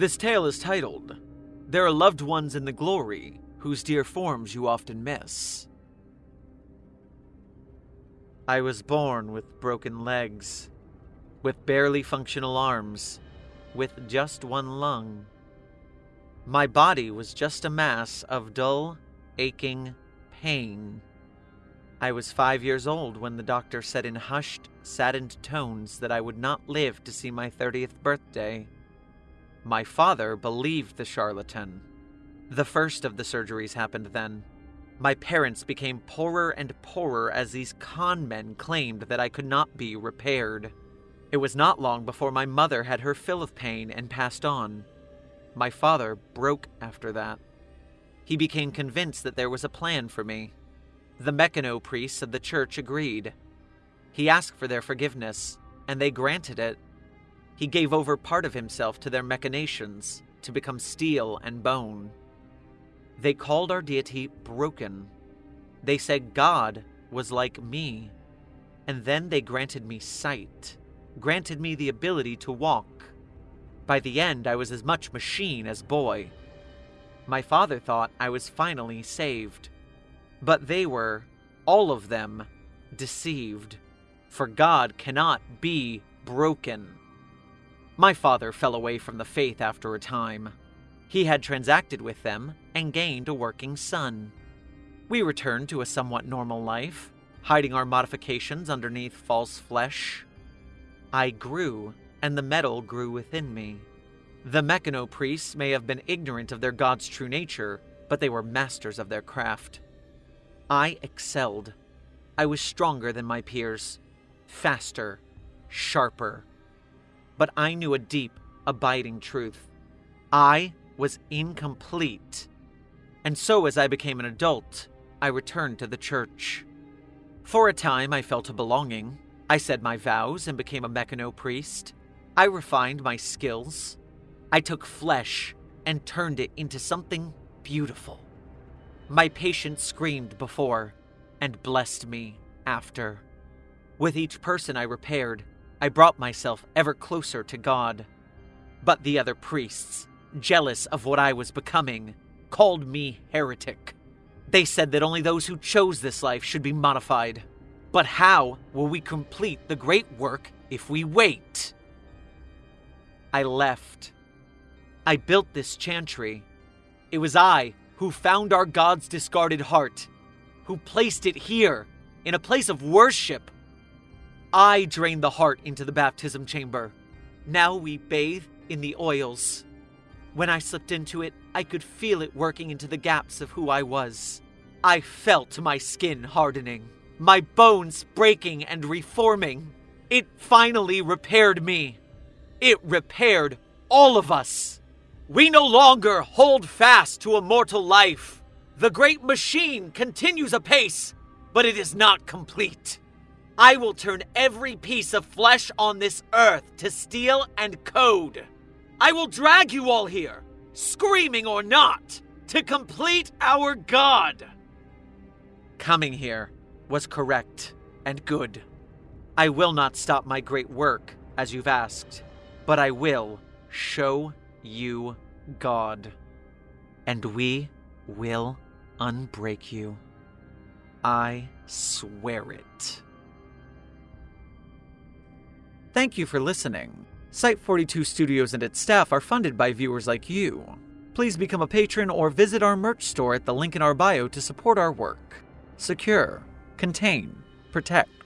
This tale is titled, There Are Loved Ones in the Glory Whose Dear Forms You Often Miss. I was born with broken legs, with barely functional arms, with just one lung. My body was just a mass of dull, aching pain. I was five years old when the doctor said in hushed, saddened tones that I would not live to see my 30th birthday. My father believed the charlatan. The first of the surgeries happened then. My parents became poorer and poorer as these con men claimed that I could not be repaired. It was not long before my mother had her fill of pain and passed on. My father broke after that. He became convinced that there was a plan for me. The Mekhane priests of the church agreed. He asked for their forgiveness, and they granted it. He gave over part of himself to their machinations to become steel and bone. They called our deity broken. They said God was like me. And then they granted me sight, granted me the ability to walk. By the end, I was as much machine as boy. My father thought I was finally saved. But they were, all of them, deceived. For God cannot be broken. My father fell away from the faith after a time. He had transacted with them and gained a working son. We returned to a somewhat normal life, hiding our modifications underneath false flesh. I grew, and the metal grew within me. The Mekhane priests may have been ignorant of their god's true nature, but they were masters of their craft. I excelled. I was stronger than my peers, faster, sharper. But I knew a deep, abiding truth. I was incomplete. And so, as I became an adult, I returned to the church. For a time, I felt a belonging. I said my vows and became a Mekhane priest. I refined my skills. I took flesh and turned it into something beautiful. My patient screamed before and blessed me after. With each person I repaired, I brought myself ever closer to God. But the other priests, jealous of what I was becoming, called me heretic. They said that only those who chose this life should be modified. But how will we complete the great work if we wait? I left. I built this chantry. It was I who found our God's discarded heart, who placed it here, in a place of worship. I drained the heart into the baptism chamber. Now we bathe in the oils. When I slipped into it, I could feel it working into the gaps of who I was. I felt my skin hardening, my bones breaking and reforming. It finally repaired me. It repaired all of us. We no longer hold fast to a mortal life. The great machine continues apace, but it is not complete. I will turn every piece of flesh on this earth to steel and code. I will drag you all here, screaming or not, to complete our God. Coming here was correct and good. I will not stop my great work, as you've asked, but I will show you God. And we will unbreak you. I swear it. Thank you for listening. Site 42 Studios and its staff are funded by viewers like you. Please become a patron or visit our merch store at the link in our bio to support our work. Secure, contain, protect.